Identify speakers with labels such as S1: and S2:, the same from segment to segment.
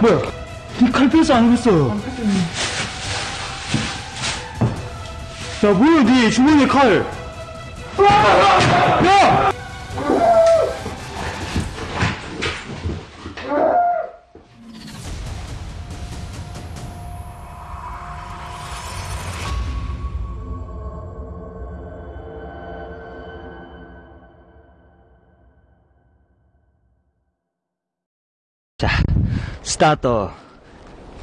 S1: 뭐야? 니칼 뺐어 안 뺐어? 야 뭐야 니 주머니에 칼? 야!
S2: 스타트.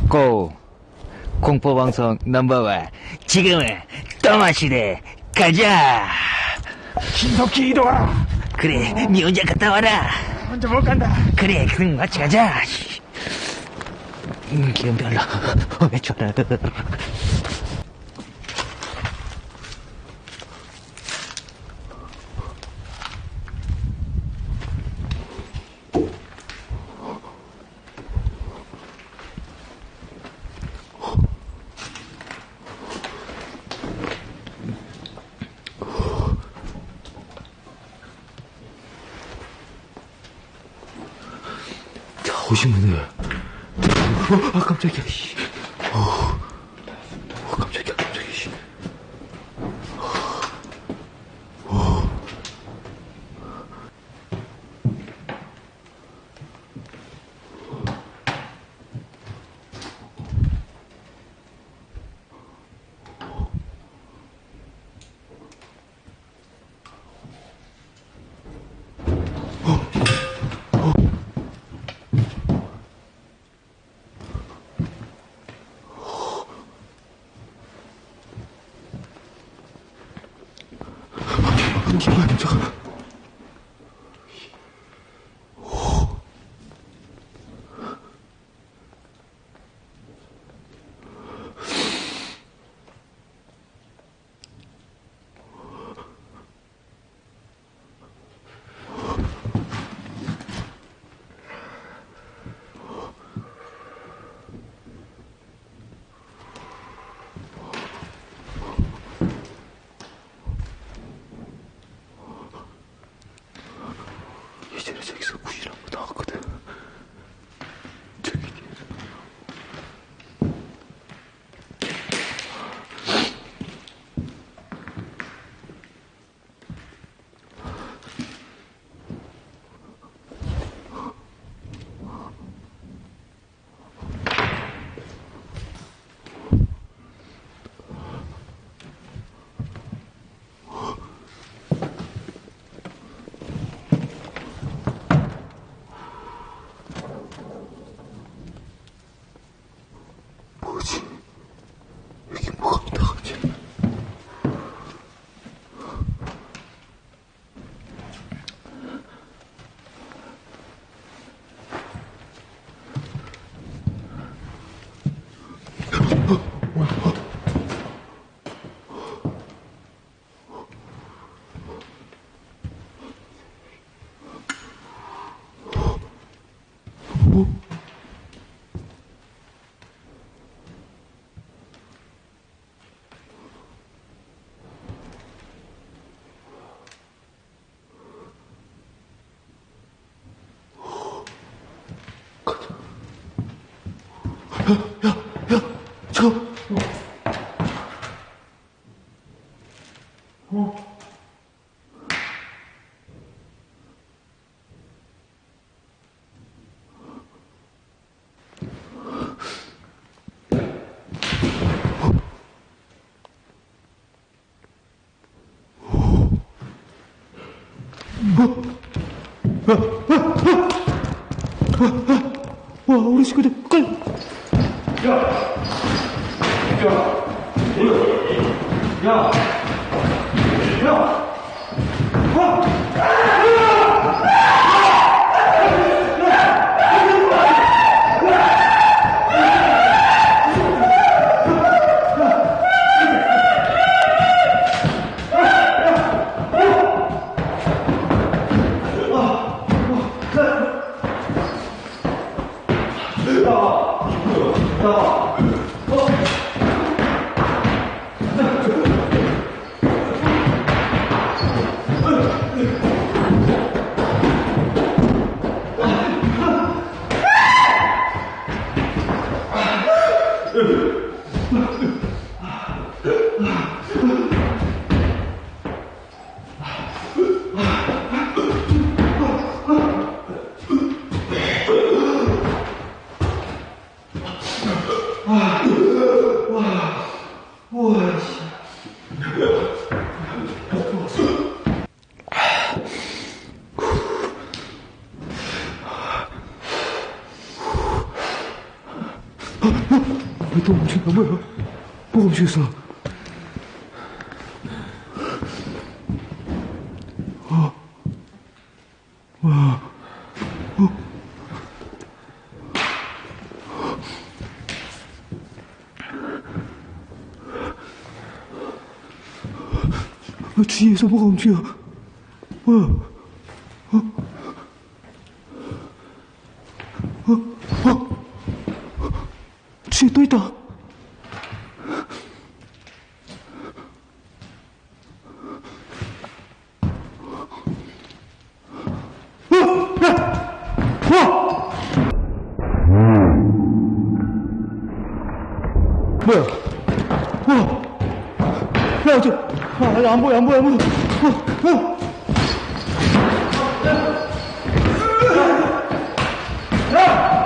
S2: 고. 공포방송 넘버원. 지금은 떠마시대. 가자.
S1: 신석기 이동아
S2: 그래, 니 혼자 갔다 와라.
S1: 혼자 못 간다
S2: 그래, 그럼 같이 가자. 음, 기름 별로. 왜 좋아.
S1: 자 오시면은 어, 아 깜짝이야 씨. 어, 어 깜짝이야 깜짝이야 씨. 잠깐만 잠깐 저 와, 우리 친구들, 또 움직여, 뭐야? 뭐가 움직였어? 어, 뒤에서 뭐가 움직여? 뭐 와! 야, 저, 아, 아니, 안 보여, 안 보여, 안 보여. 어, 어. 뭐야,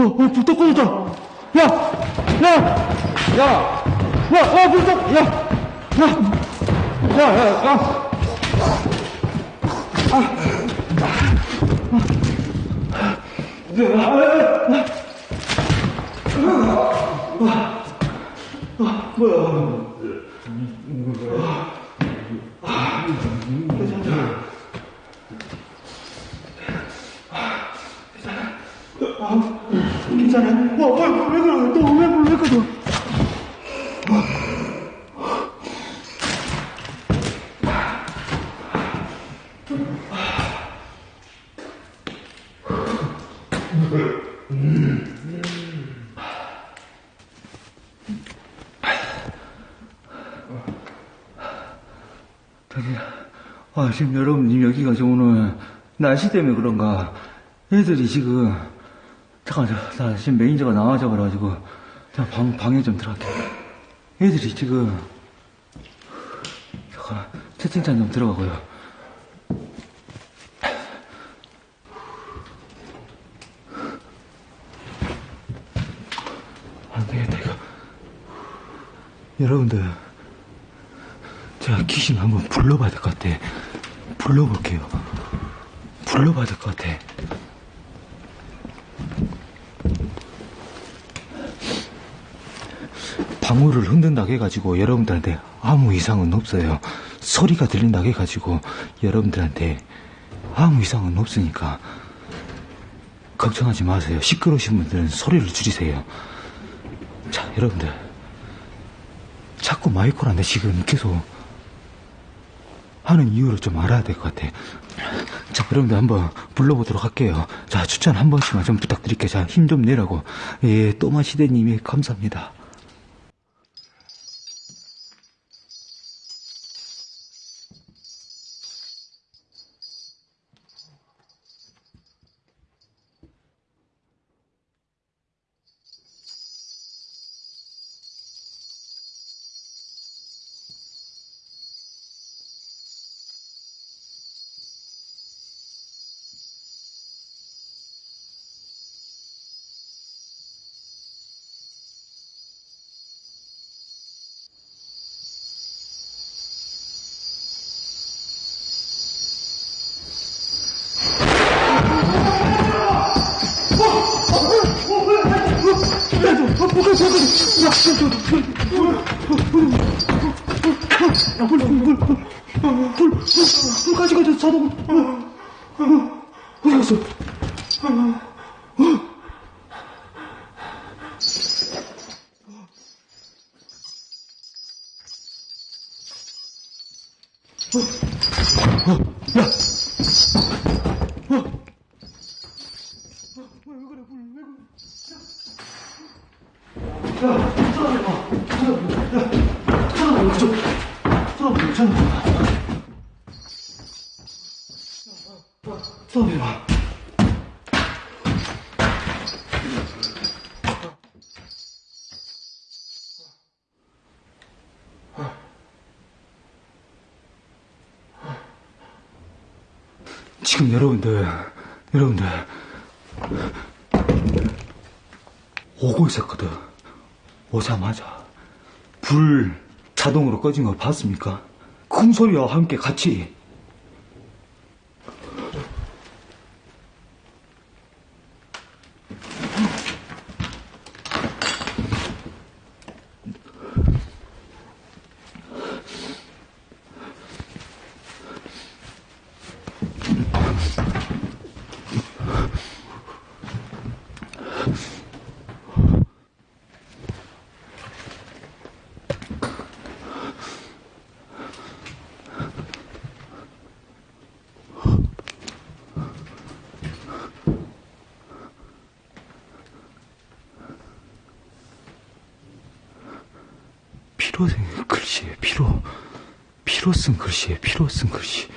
S1: 어, 어, 불떡 꺼졌다. 야! 야! 야! 야! 야, 불떡! 야! 야! 야, 야, 야! 괜찮아? 와, 와, 왜 그래? 너왜 불러? 왜 그래? 아, 지금 여러분님 여기가 지금 오늘 날씨 때문에 그런가. 애들이 지금 잠깐 저, 나 지금 매니저가 나와져 그래가지고 자, 방, 방에 좀 들어갈게. 애들이 지금 잠깐 채팅창 좀 들어가고요 안 되겠다 이거 여러분들 제가 귀신 한번 불러봐야 될 것 같아. 불러볼게요. 불러봐야 될 것 같아. 방울을 흔든다고 해가지고 여러분들한테 아무 이상은 없어요. 소리가 들린다고 해가지고 여러분들한테 아무 이상은 없으니까 걱정하지 마세요. 시끄러우신 분들은 소리를 줄이세요. 자, 여러분들. 자꾸 마이크란데 지금 계속 하는 이유를 좀 알아야 될 것 같아. 자, 여러분들 한번 불러보도록 할게요. 자, 추천 한 번씩만 좀 부탁드릴게요. 자, 힘 좀 내라고. 예, 또마 시대님이 감사합니다. 야, 불, 불, 불, 불, 불, 불, 불까지 가자, 자동. 어, 어, 어디 갔어? 싸움해봐. 지금 여러분들, 여러분들, 오고 있었거든. 오자마자 불 자동으로 꺼진 거 봤습니까? 큰 소리와 함께 같이 피로 쓴 글씨에 피로 피로 쓴 글씨에 피로 쓴 글씨.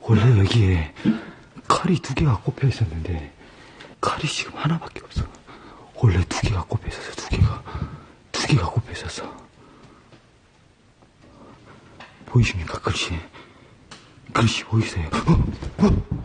S1: 원래 여기에 칼이 두 개가 꼽혀 있었는데 칼이 지금 하나밖에 없어. 원래 두 개가 꼽혀 있었어 두 개가 두 개가 꼽혀 있었어 보이십니까 글씨? 글씨 보이세요? 어? 어?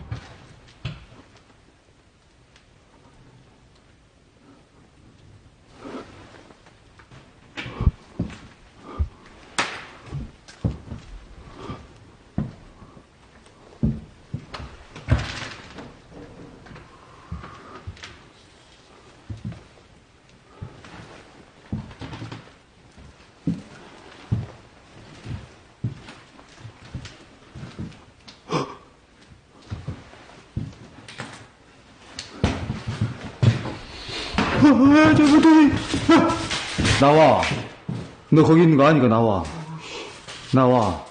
S1: 아, 저 무더위. 나와. 너 거기 있는 거 아니까 나와. 나와.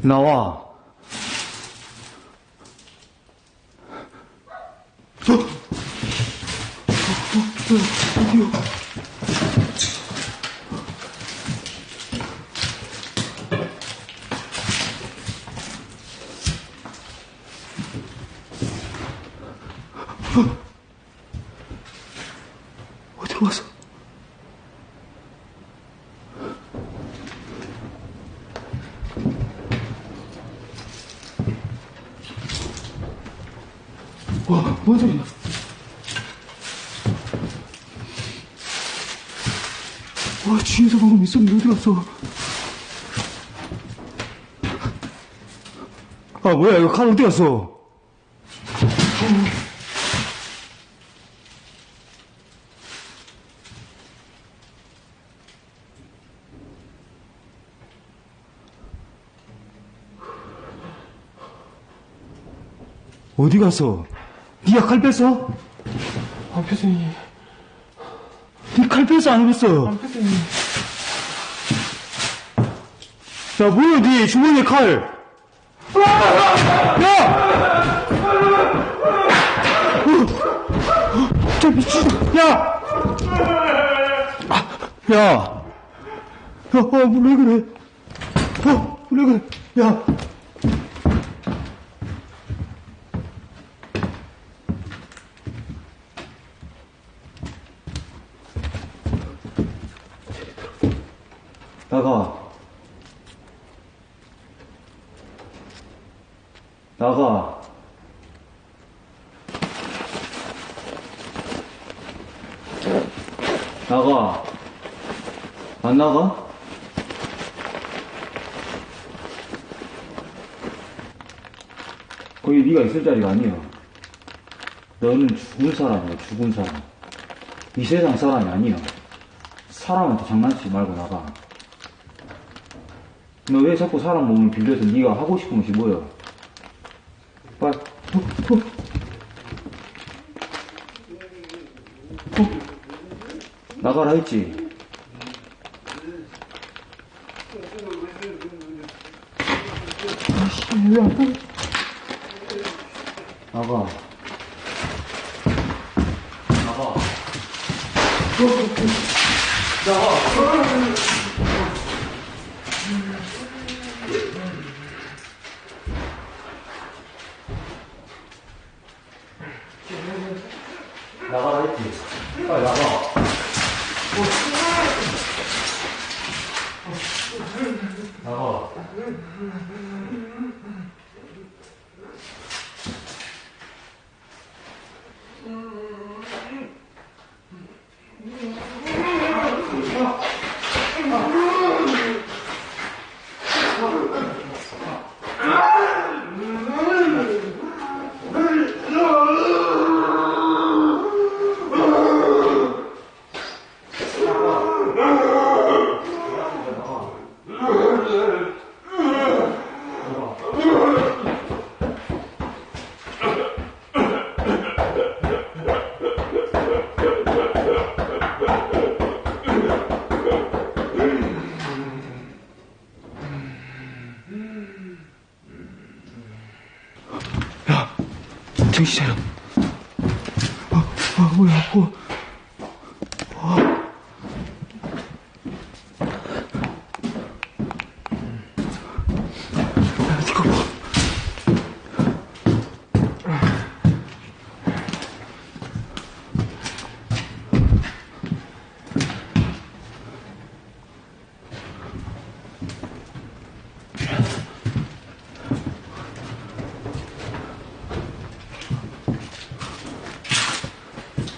S1: 나와. 어디로 갔어? 와, 뭔 소리야? 와, 뒤에서 방금 있었는데 어디 갔어? 아, 뭐야, 이거 칼 어디 갔어? 어디 갔어? 니가 칼 뺐어?
S3: 안 폈으니
S1: 니칼 뺐어, 안 뺐어?
S3: 안 폈으니
S1: 야, 뭐야, 니 주머니에 칼! 야! 어, 저 미친, 야! 아, 야! 야, 어, 왜 그래? 어, 왜 그래? 야! 있을 자리가 아니에요. 너는 죽은 사람이야, 죽은 사람. 이 세상 사람이 아니야. 사람한테 장난치지 말고 나가. 너 왜 자꾸 사람 몸을 빌려서 네가 하고 싶은 것이 뭐야? 빨리, 훅, 훅. 훅. 나가라 했지. 아씨, 왜 안, 나가. 나가라 했지. 빨리 나가. 나가. 정신 차려. 아, 아, 뭐야, 뭐. 아, 이거 뭐.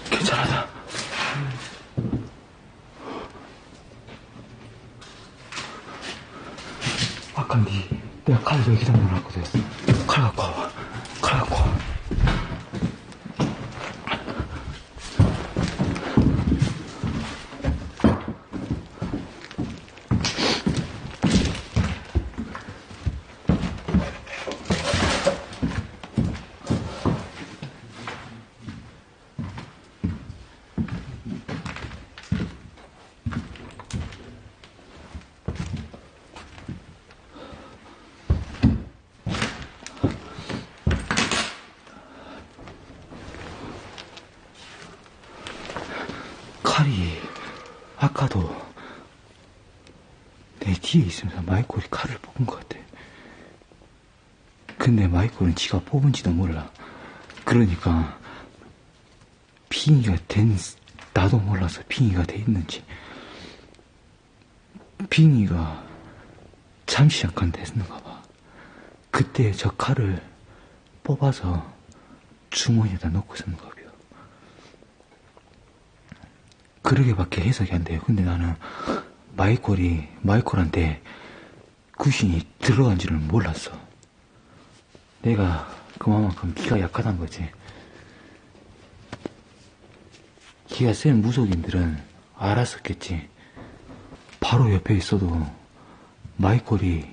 S1: 괜찮아다. 아까 니 내가 칼 여기다 넣어놨거든. 칼 갖고 와봐. 칼 갖고 와. 칼이 아까도 내 뒤에 있으면서 마이콜이 칼을 뽑은 것 같아. 근데 마이콜은 지가 뽑은지도 몰라. 그러니까 빙의가 된 나도 몰라서 빙의가 돼 있는지 빙의가 잠시 잠깐 됐는가 봐. 그때 저 칼을 뽑아서 주머니에다 넣고 있었는가 봐요. 그러게밖에 해석이 안 돼요. 근데 나는 마이콜이 마이콜한테 구신이 들어간 줄을 몰랐어. 내가 그만큼 기가 약하단 거지. 기가 센 무속인들은 알았었겠지. 바로 옆에 있어도 마이콜이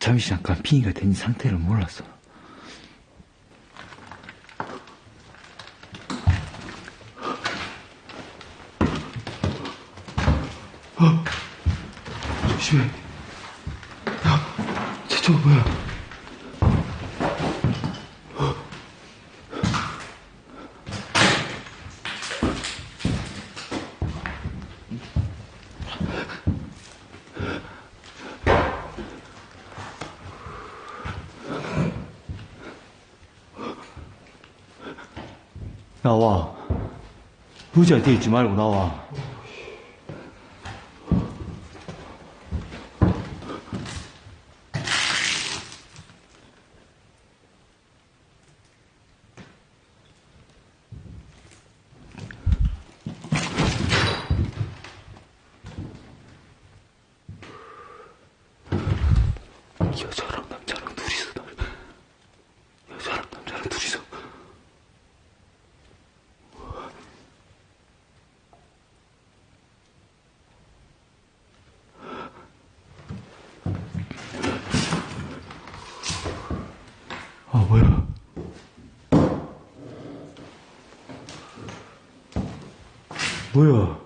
S1: 잠시 잠깐 핑이가 된 상태를 몰랐어. 조심해. 야, 저쪽 뭐야? 나와. 의자 뒤에 있지 말고 나와. 여자랑 남자랑 둘이서 날 여자랑 남자랑 둘이서 아 뭐야 뭐야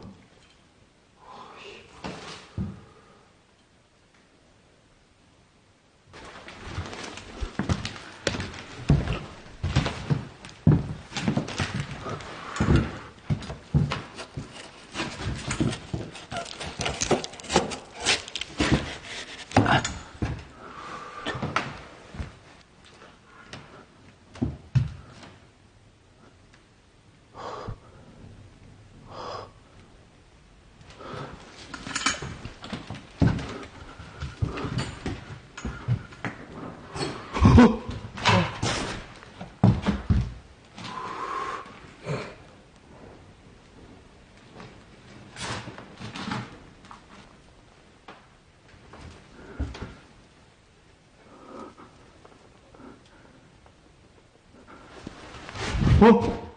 S1: 어?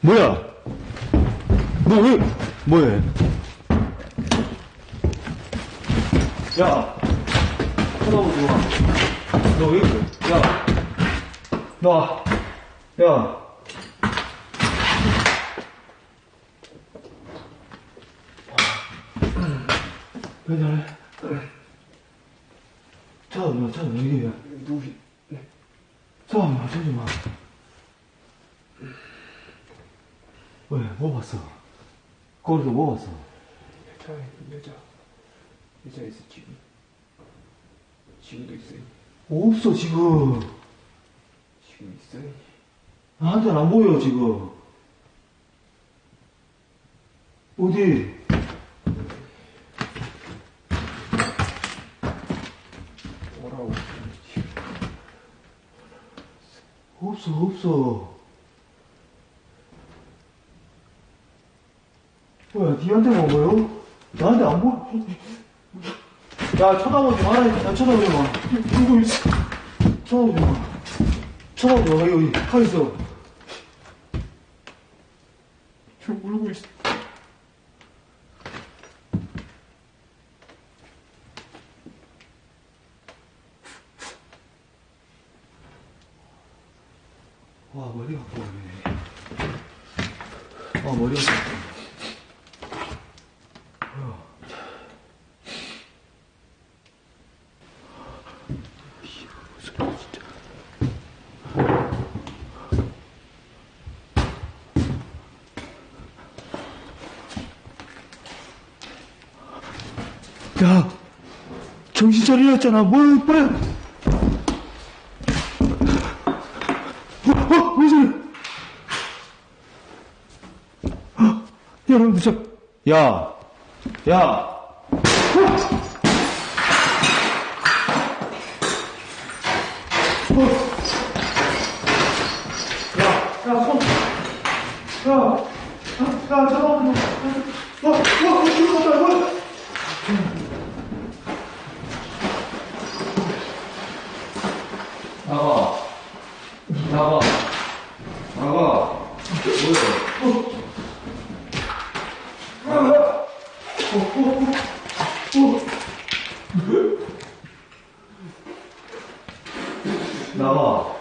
S1: 뭐야? 너 왜, 뭐해? 야! 쳐다보지 마. 너 왜 그래? 야! 나, 야! 왜 저래? 쳐다보지 마, 쳐다보지 마, 이게
S3: 누구,
S1: 쳐다보지 마, 쳐다보지 마. 왜, 뭐 봤어? 거기서 뭐 봤어?
S3: 여자, 여자. 여자 있어, 지금. 지금도 있어요.
S1: 없어, 지금.
S3: 지금 있어요.
S1: 나한테는 안 보여, 지금. 어디?
S3: 오라고.
S1: 없어, 없어. 뭐야, 니한테만 보여? 나한테 안 보여? 야, 쳐다보지 마라, 야, 쳐다보지 마. 누구 있어? 쳐다보지 마. 쳐다보지 마, 여기, 가 있어.
S3: 저 울고 있어.
S1: 와, 머리가 아프네. 아, 머리가 아프네. 야, 차리랬잖아. 뭘, 빨리. 어, 어, 왜 저래? 어, 여러분들, 저, 야, 야. 어. 야, 야, 손. 야, 야, 야, 잠깐만요. 어, 어, 어, 이거 갔다, 이거. 나가. 나가. 나가. 뭐야? 나가.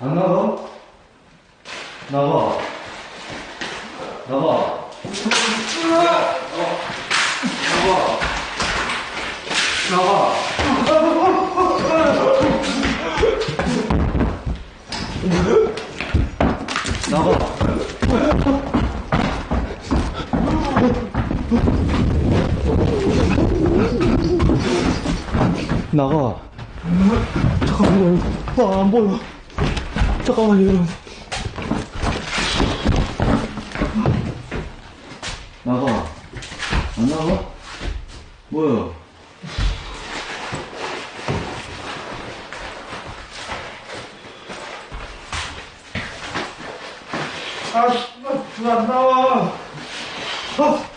S1: 안 나가? 나가. 나가. 나가. 나가. 나가. 나가. 잠깐만요. 아, 안 보여. 잠깐만요, 여러분. 나가. 안 나가? 뭐야? 아, 씨발, 누가 안 나와. 아, 어,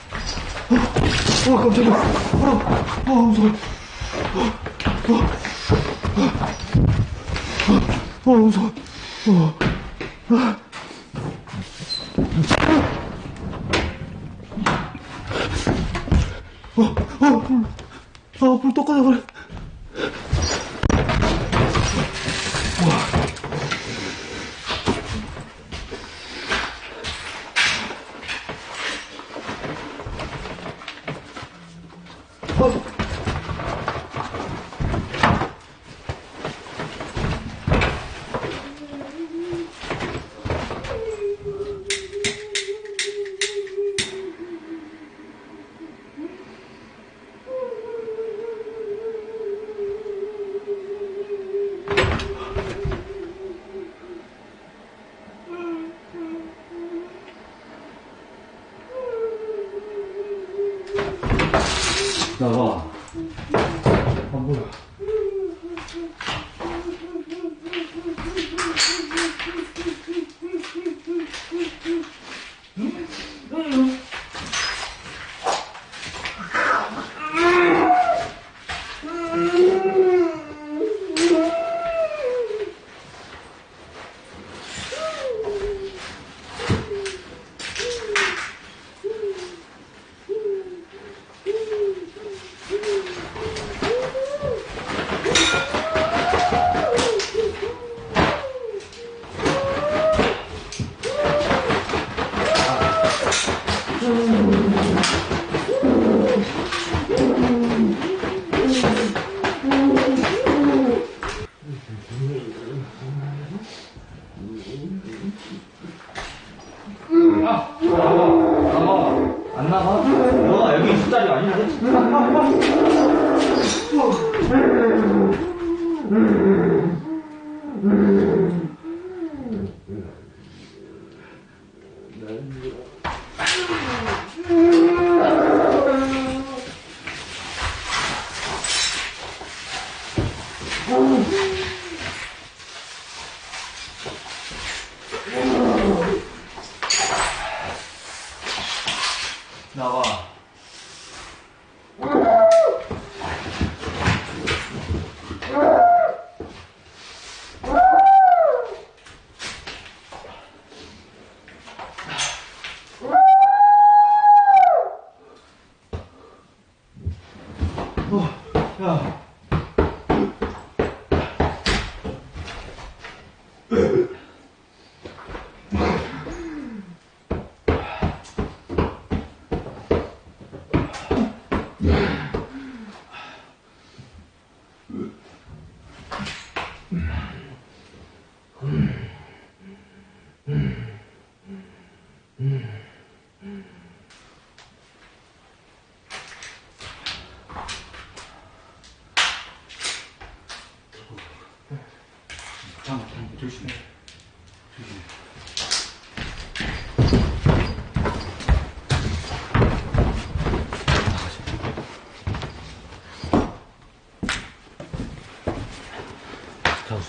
S1: 어, 깜짝이야. 어, 어, 무서워. 어, 어, 어, 무서워. Mm-hmm.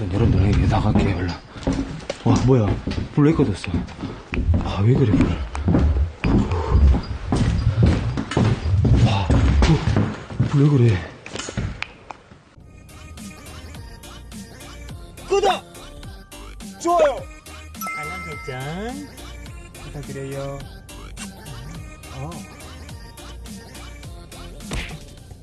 S1: 자, 우선 여러분들 나갈게요, 얼른. 와, 뭐야. 불 왜 꺼졌어? 아, 왜 그래, 불. 와, 불왜 그래.